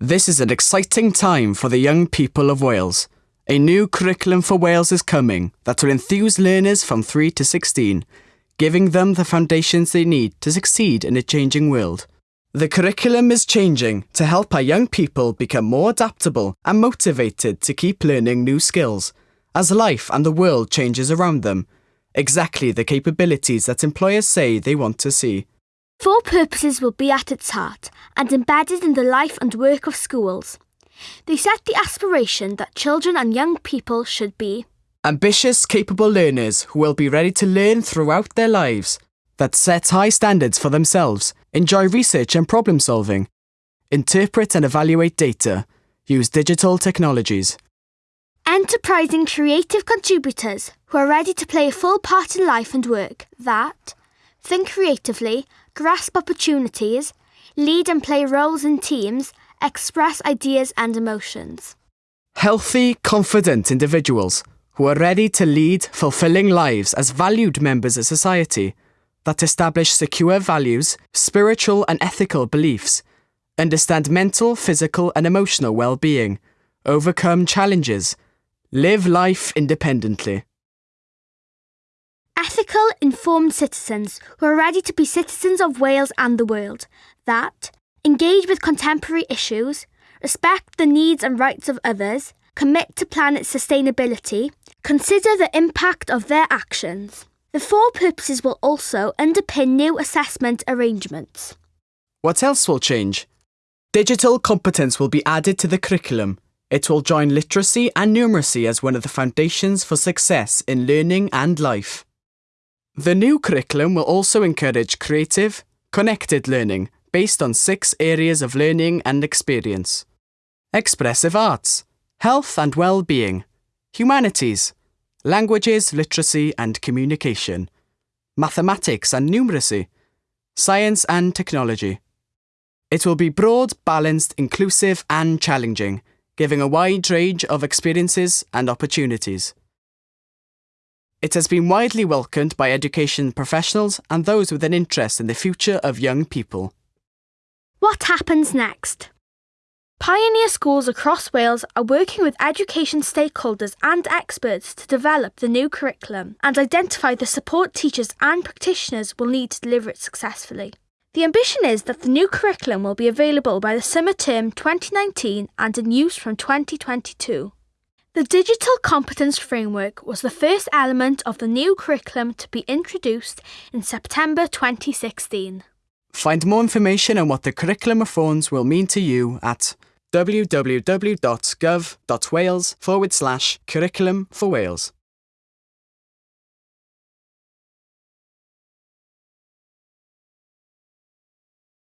This is an exciting time for the young people of Wales. A new curriculum for Wales is coming that will enthuse learners from 3 to 16, giving them the foundations they need to succeed in a changing world. The curriculum is changing to help our young people become more adaptable and motivated to keep learning new skills as life and the world changes around them, exactly the capabilities that employers say they want to see. Four purposes will be at its heart and embedded in the life and work of schools. They set the aspiration that children and young people should be ambitious, capable learners who will be ready to learn throughout their lives, that set high standards for themselves, enjoy research and problem solving, interpret and evaluate data, use digital technologies. enterprising creative contributors who are ready to play a full part in life and work that think creatively, grasp opportunities, lead and play roles in teams, express ideas and emotions. Healthy, confident individuals who are ready to lead fulfilling lives as valued members of society that establish secure values, spiritual and ethical beliefs, understand mental, physical, and emotional well being, overcome challenges, live life independently. Ethical, informed citizens who are ready to be citizens of Wales and the world, that engage with contemporary issues, respect the needs and rights of others, commit to planet sustainability, consider the impact of their actions. The four purposes will also underpin new assessment arrangements. What else will change? Digital competence will be added to the curriculum. It will join literacy and numeracy as one of the foundations for success in learning and life. The new curriculum will also encourage creative, connected learning based on six areas of learning and experience expressive arts, health and well being, humanities, languages, literacy and communication, mathematics and numeracy, science and technology. It will be broad, balanced, inclusive, and challenging, giving a wide range of experiences and opportunities. It has been widely welcomed by education professionals and those with an interest in the future of young people. What happens next? Pioneer schools across Wales are working with education stakeholders and experts to develop the new curriculum and identify the support teachers and practitioners will need to deliver it successfully. The ambition is that the new curriculum will be available by the summer term 2019 and in use from 2022. The Digital Competence Framework was the first element of the new curriculum to be introduced in September 2016. Find more information on what the curriculum reforms will mean to you at www.gov.wales forward slash curriculum for Wales.